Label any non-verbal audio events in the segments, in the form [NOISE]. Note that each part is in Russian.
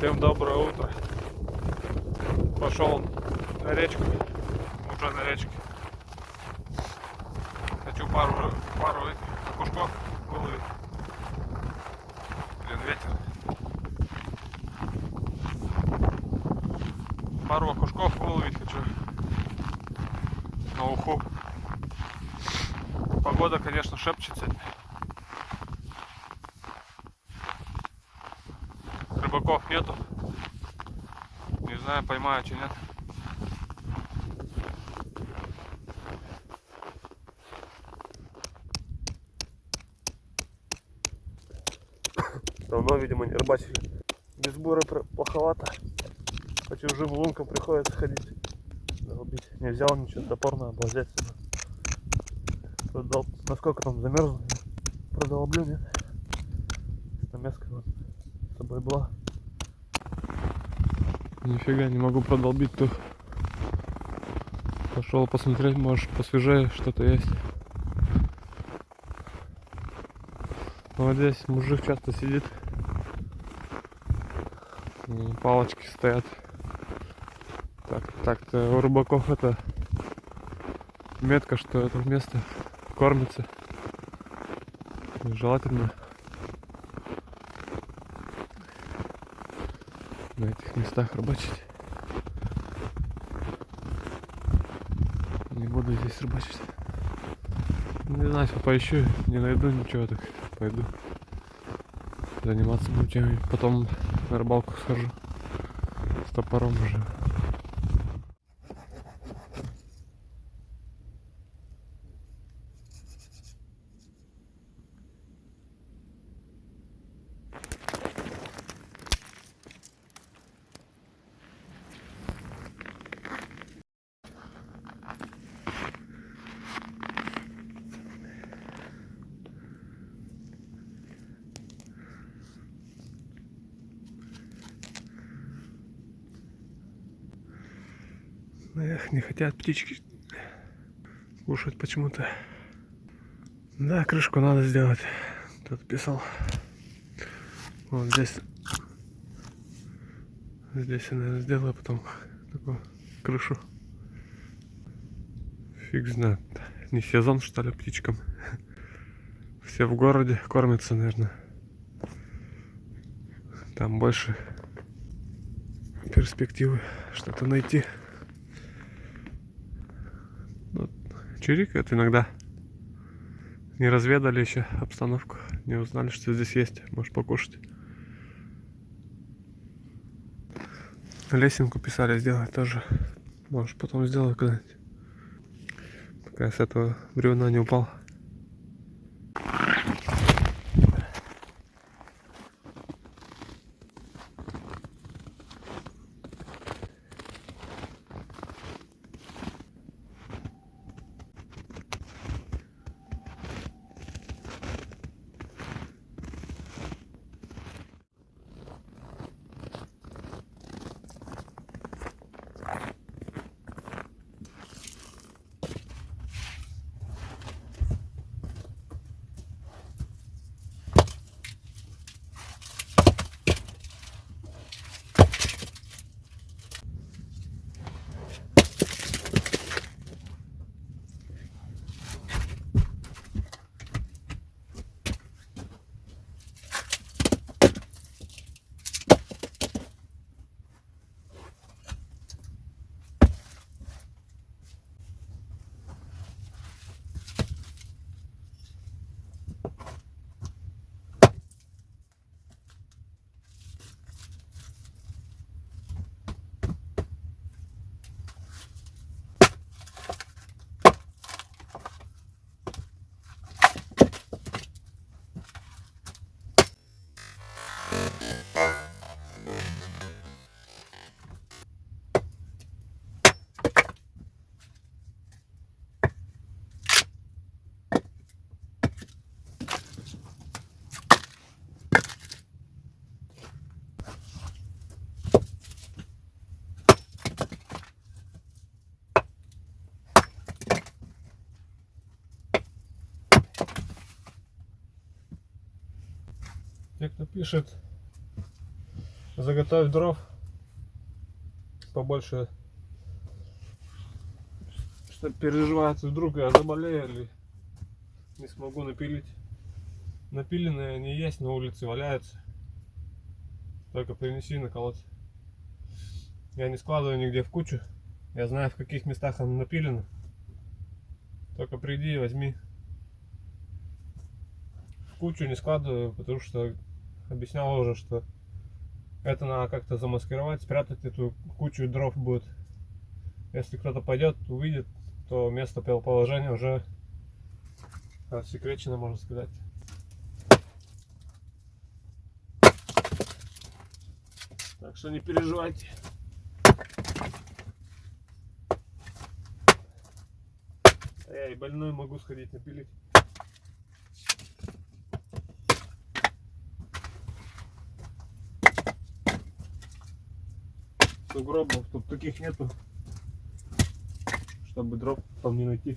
Всем доброе утро. Пошел на речку. Уже на речке. Хочу пару, пару этих окушков выловить. Блин, ветер. Пару окушков выловить хочу. На уху. Погода, конечно, шепчет сегодня. Рыбаков нету. Не знаю, поймаю, чи нет. Давно, видимо, не рыбачили. Без бура пр- плоховато. По чужим лункам приходится ходить. Долбить. Не взял ничего, топор надо взять. Продол... Насколько там замерзло? Продолблю, нет? Намеска с собой была. Нифига не могу продолбить тут. Пошел посмотреть, может посвежее что-то есть. Вот здесь мужик часто сидит. Палочки стоят. Так, так-то у рыбаков это метка, что это место кормится. Желательно на этих местах рыбачить. Не буду здесь рыбачить. Не знаю, поищу, не найду ничего, так пойду заниматься буду чем Потом на рыбалку схожу с топором уже. Эх, не хотят птички кушать почему-то. Да, крышку надо сделать. Тут писал. Вот здесь. Здесь я, наверное, сделаю потом такую крышу. Фиг знает. Не сезон, что ли, птичкам. Все в городе кормятся, наверное. Там больше перспективы что-то найти. Вот, чирикают иногда. Не разведали еще обстановку. Не узнали, что здесь есть. Можешь покушать. Лесенку писали сделать тоже. Может потом сделаю когда-нибудь. Пока я с этого бревна не упал. Пишет, Заготовь дров побольше, что переживается, вдруг я заболею или не смогу напилить. Напиленные они есть, на улице валяются. Только принеси наколоть. Я не складываю нигде в кучу. Я знаю, в каких местах оно напилено. Только приди возьми. В кучу не складываю, потому что объяснял уже, что это надо как-то замаскировать, спрятать эту кучу дров будет. Если кто-то пойдет, увидит, то место положения уже рассекречено, можно сказать. Так что не переживайте. Я и больной могу сходить напилить. Сугробов тут таких нету, чтобы дров там не найти.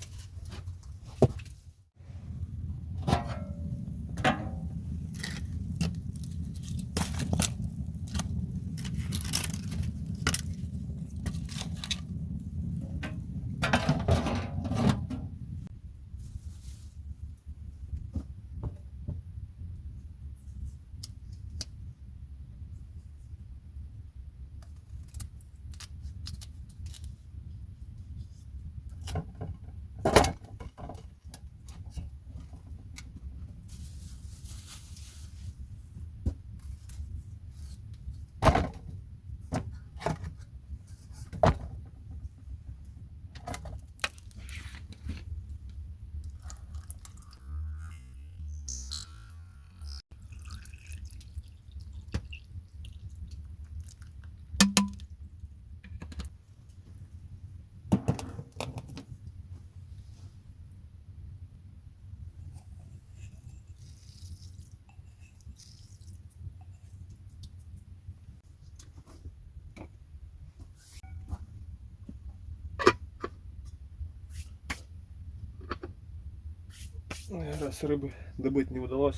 Раз рыбы добыть не удалось,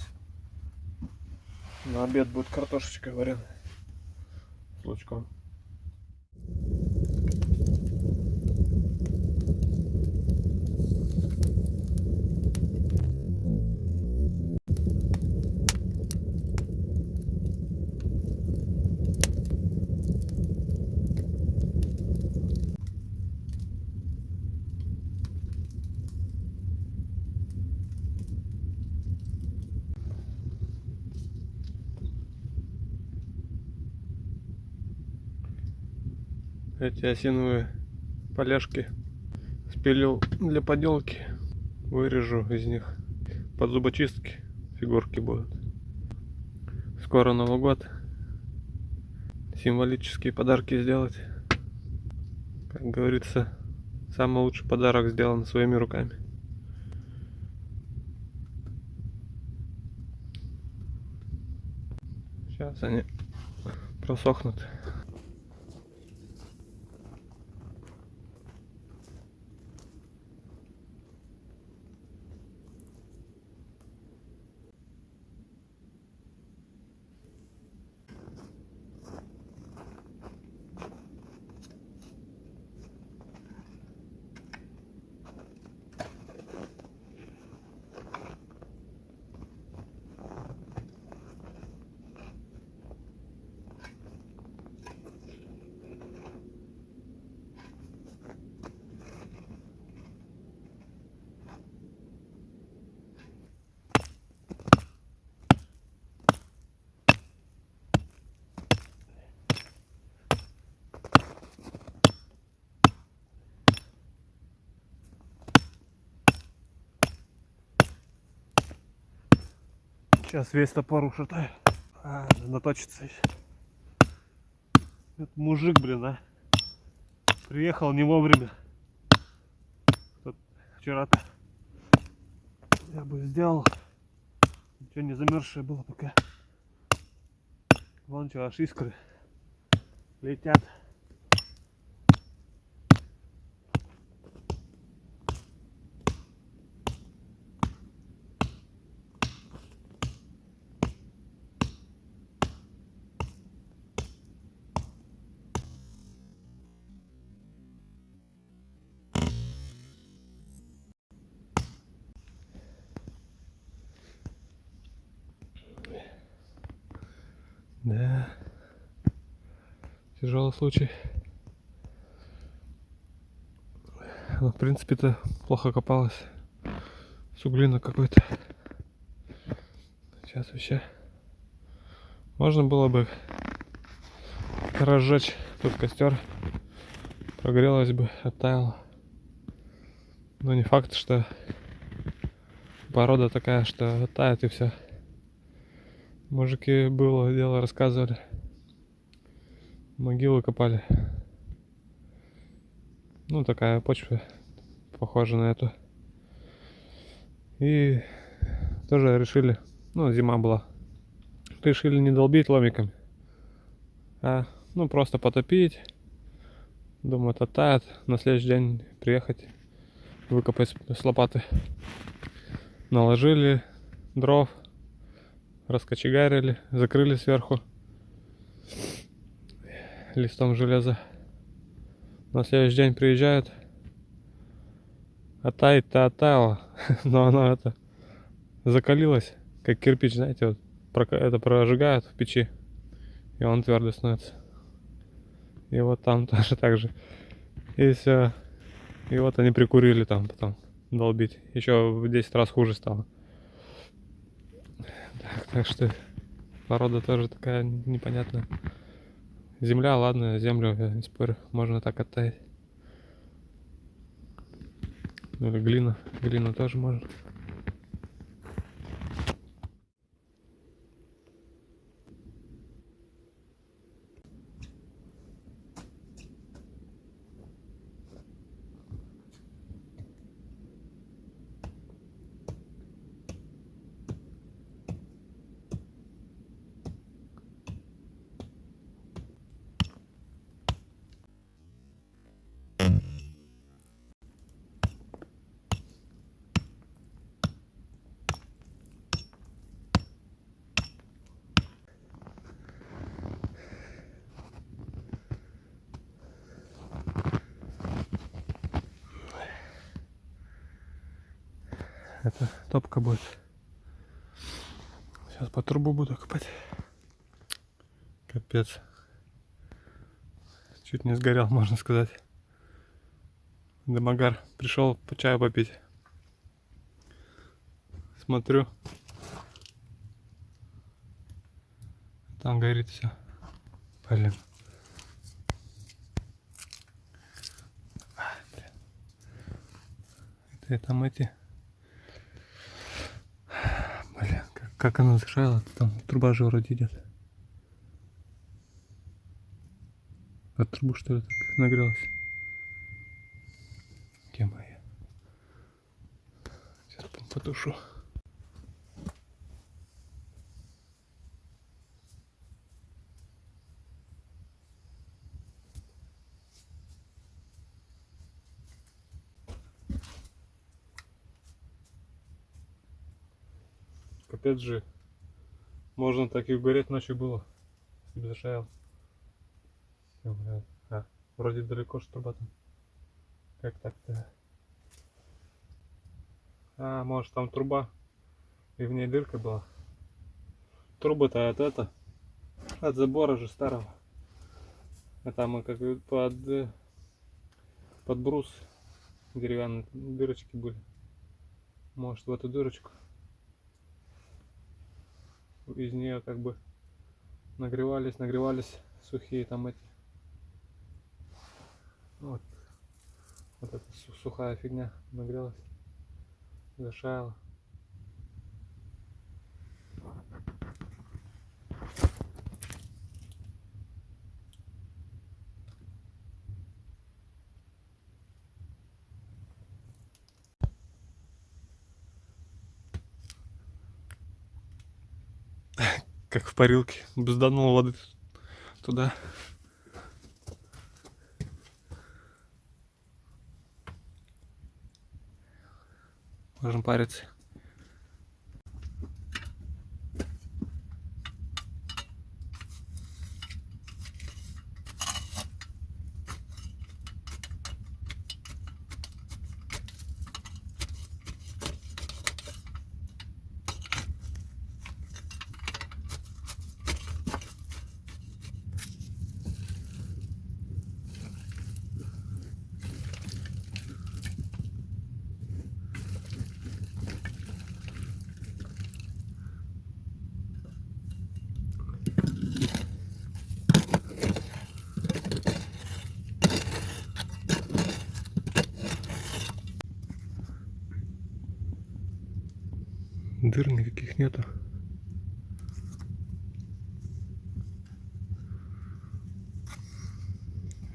на обед будет картошечка вареная с лучком. Эти осиновые поляшки спилил для поделки. Вырежу из них под зубочистки фигурки будут. Скоро Новый год. Символические подарки сделать. Как говорится, самый лучший подарок сделан своими руками. Сейчас они просохнут. Сейчас весь топор ушатаю. А, наточится еще. Это мужик, блин, а. Приехал не вовремя. Вчера-то я бы сделал. Ничего не замерзшее было пока. Вон что, аж искры летят. Тяжелый случай. Она, в принципе-то, плохо копалась. Суглина какой-то. Сейчас вообще. Можно было бы разжечь тут костер. Прогрелась бы, оттаяла. Но не факт, что порода такая, что оттает и все. Мужики было дело рассказывали. Могилы копали. Ну, такая почва, похожа на эту. И тоже решили, ну, зима была, решили не долбить ломиками, а, ну, просто потопить. Думаю, это тает. На следующий день приехать, выкопать с лопаты. Наложили дров, раскочегарили, закрыли сверху листом железа. На следующий день приезжают, а таять-то оттаяло, но оно это закалилось, как кирпич, знаете, вот это прожигают в печи, и он твердый становится. И вот там [LAUGHS] тоже так же. И все. И вот они прикурили там потом долбить. Еще в 10 раз хуже стало. Так, так что порода тоже такая непонятная. Земля, ладно, землю, спорю, можно так оттаять. Ну или глина, глину тоже можно. Топка будет. Сейчас по трубу буду копать. Капец. Чуть не сгорел, [LAUGHS] можно сказать. Демагар пришел по чаю попить. Смотрю. Там горит все. Блин. Это там эти. Блин, как, она зажала, там труба же вроде идет. От трубы что ли так нагрелась? Где моя? Сейчас по- потушу. Капец же. Можно так и угореть ночью было. Если бы зашаял. Блядь. А, вроде далеко ж труба там. Как так-то? А, может там труба. И в ней дырка была. Труба-то от это. От забора же старого. А там мы как бы под, под брус деревянные дырочки были. Может в эту дырочку из нее как бы нагревались, нагревались сухие там эти. Вот, вот эта су- сухая фигня нагрелась, зашаяла. Как в парилке, бзданул воды туда. Можем париться. Дыр никаких нету.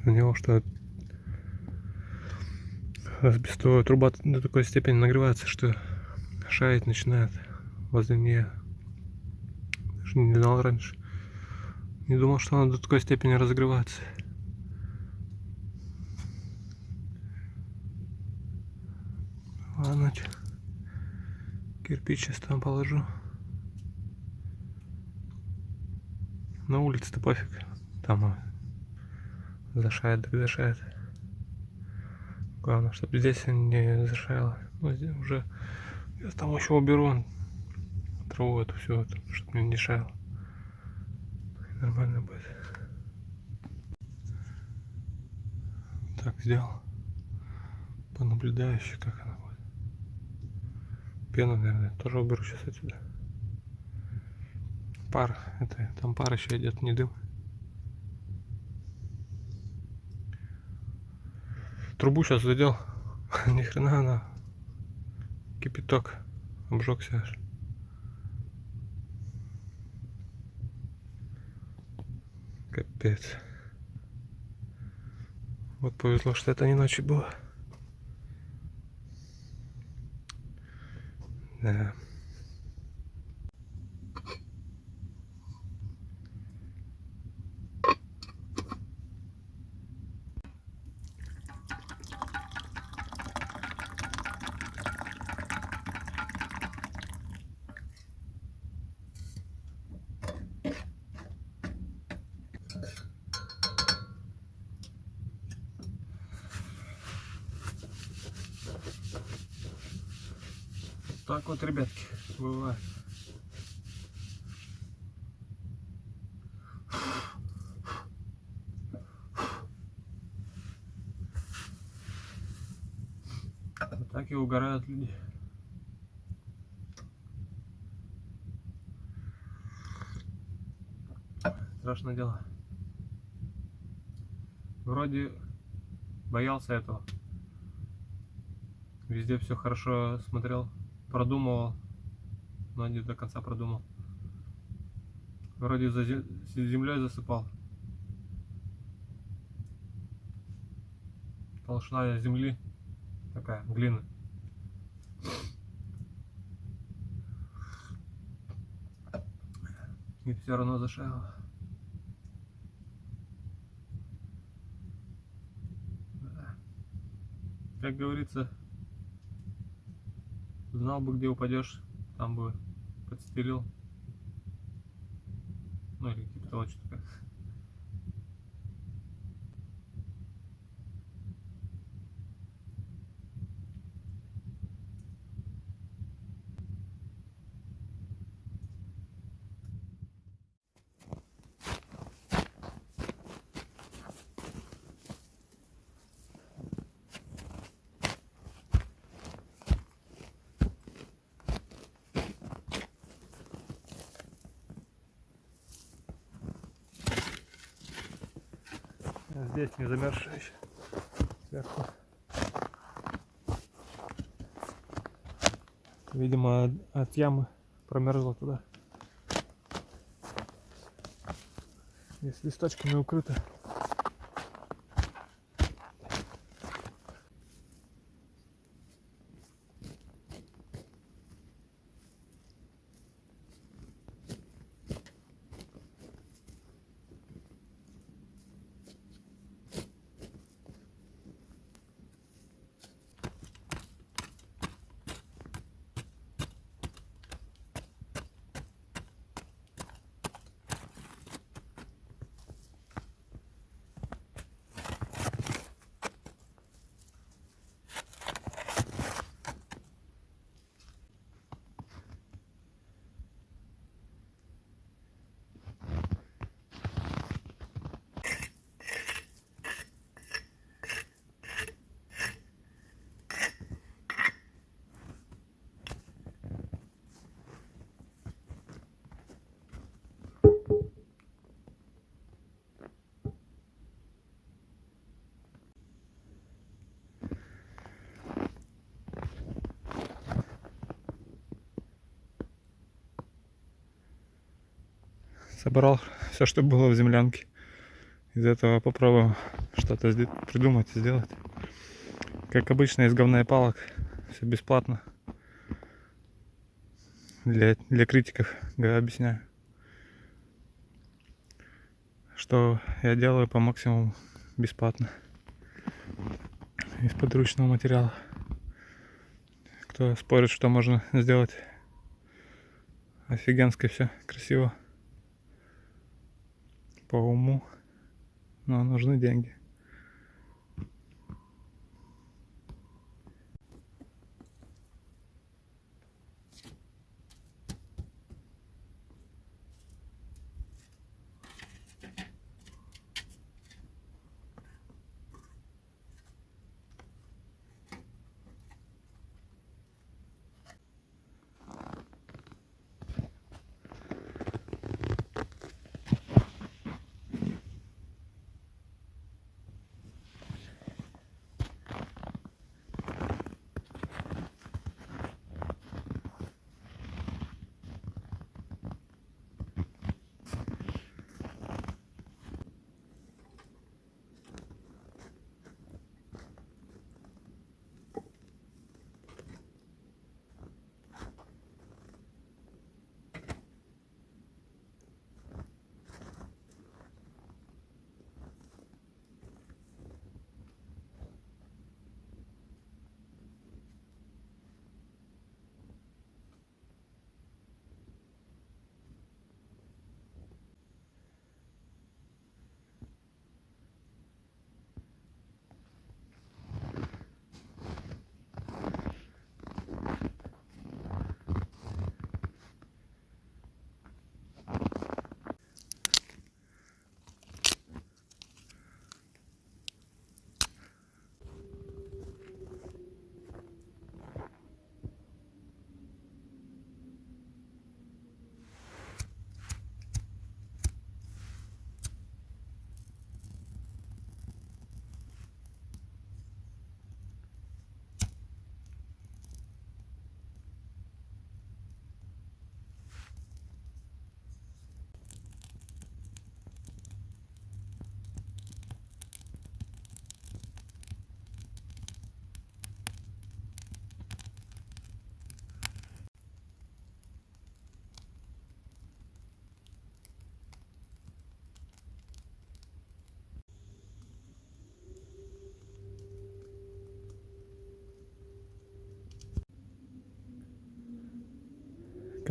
У него что асбестовая труба до такой степени нагревается, что шаять начинает возле нее. Даже не знал раньше. Не думал, что она до такой степени разогревается. Ладно, чё. Кирпич сейчас там положу. На улице-то пофиг. Там зашает, так зашает. Главное, чтобы здесь не зашаяло. Ну, здесь уже я там еще уберу траву эту всю, чтобы мне не шаяло. Нормально будет. Так, сделал. Понаблюдающий, как она. Пену, наверное, тоже уберу сейчас отсюда. Пар, это там пар еще идет, не дым. Трубу сейчас задел. [LAUGHS] Ни хрена она. Кипяток. Обжегся аж. Капец. Вот повезло, что это не ночью было. Да. Так вот, ребятки, бывает. Вот так и угорают люди. Страшное дело. Вроде боялся этого. Везде все хорошо смотрел, продумывал, но не до конца продумал. Вроде за землей засыпал. Толщина земли такая, глины. И все равно. Да. Как говорится, знал бы, где упадешь, там бы подстелил. Ну или типа того, что такое. А Здесь не замерзшая еще. Сверху. Видимо, от- ямы промерзла туда. Здесь листочками укрыто. Собрал все, что было в землянке. Из этого попробуем что-то придумать, сделать. Как обычно, из говна и палок. Все бесплатно. Для, для критиков говорю, объясняю. Что я делаю по максимуму бесплатно. Из подручного материала. Кто спорит, что можно сделать офигенски все красиво по уму но нужны деньги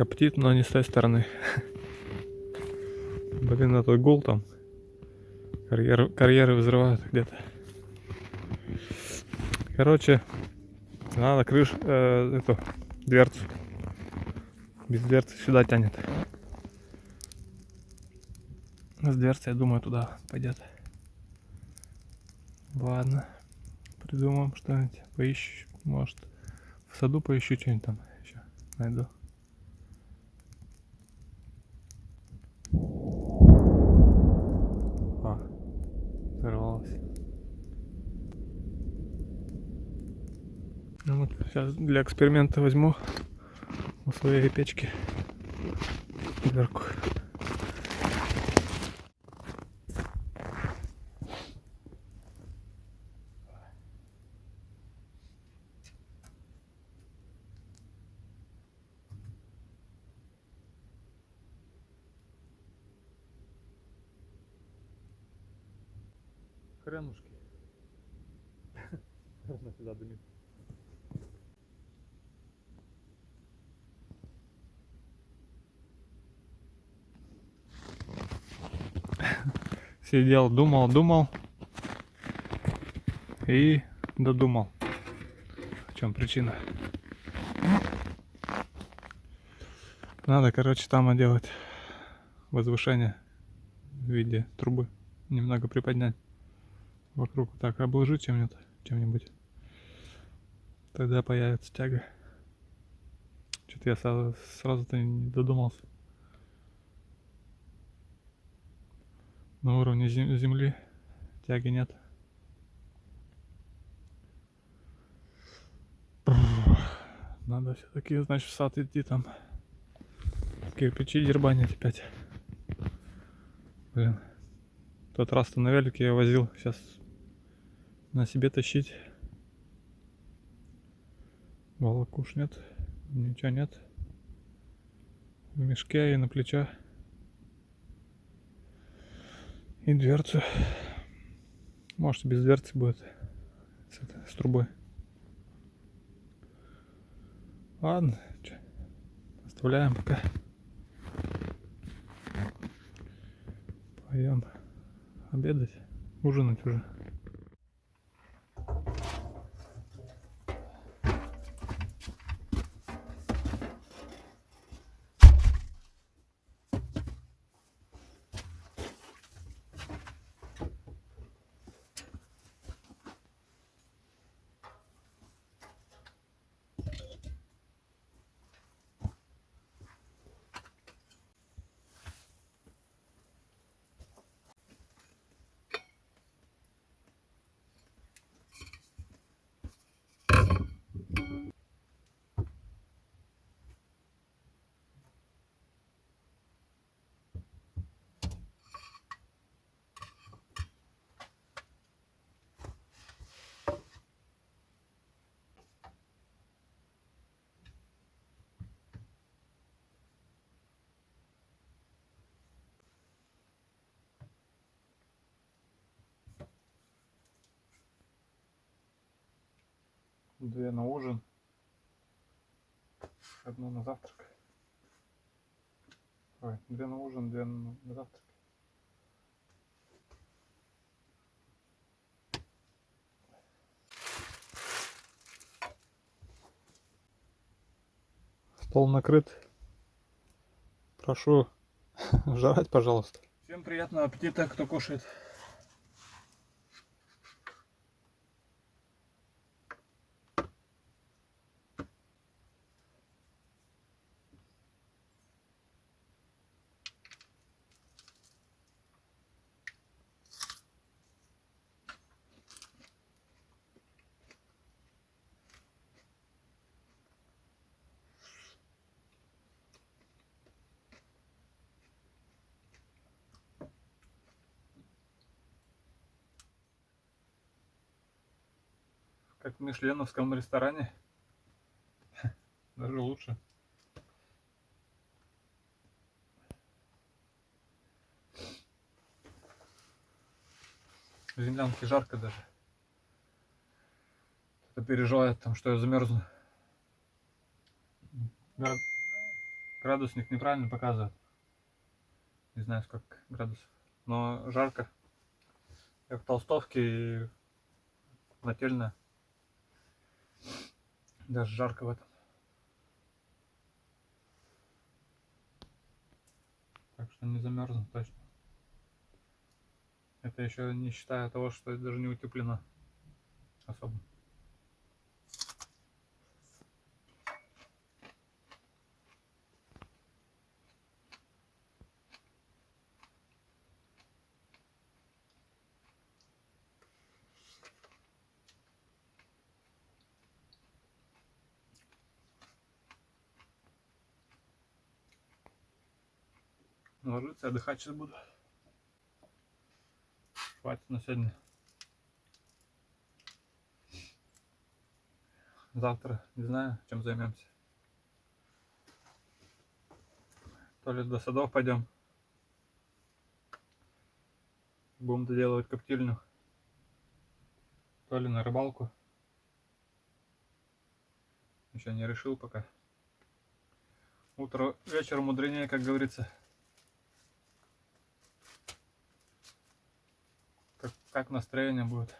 коптит но не с той стороны. Блин этот гул там. Карьеры, карьеры взрывают где-то. Короче надо крыш э, эту дверцу. Без дверцы сюда тянет. С дверцы я думаю туда пойдет. Ладно придумаем что-нибудь поищу может в саду поищу что-нибудь там еще найду А, взорвалась. Ну вот, сейчас для эксперимента возьму у своей печки дверку. Хренушки. [LAUGHS] Она сюда дымит. Сидел, думал, думал и додумал. В чем причина? Надо, короче, там делать возвышение в виде трубы. Немного приподнять вокруг так обложить чем-нибудь, чем-нибудь. Тогда появится тяга. Что-то я сразу, сразу-то не додумался. На уровне зем- земли тяги нет. Надо все-таки, значит, в сад идти там. Кирпичи дербанить опять. Блин. Тот раз-то на велике я возил. Сейчас на себе тащить. Волокуш нет. Ничего нет. В мешке и на плечах. И дверцу. Может без дверцы будет. С, этой, с трубой. Ладно. чё, Оставляем пока. Пойдем обедать, ужинать уже. Две на ужин. Одну на завтрак. Ой, две на ужин, две на завтрак. Стол накрыт. Прошу [LAUGHS] жрать, пожалуйста. Всем приятного аппетита, кто кушает. Мишленовском ресторане. [LAUGHS] Даже лучше. В землянке жарко даже. Кто-то переживает там, что я замерзну. Град- Градусник неправильно показывает. Не знаю, сколько градусов. Но жарко. Я в толстовке и нательная. Даже жарко в этом. Так что не замерзну точно. Это еще не считая того, что даже не утеплено особо. Ложиться, отдыхать сейчас буду. Хватит на сегодня. Завтра не знаю, чем займемся. То ли до садов пойдем. Будем доделывать коптильню. То ли на рыбалку. Еще не решил пока. Утро вечером мудренее, как говорится. Как, как настроение будет.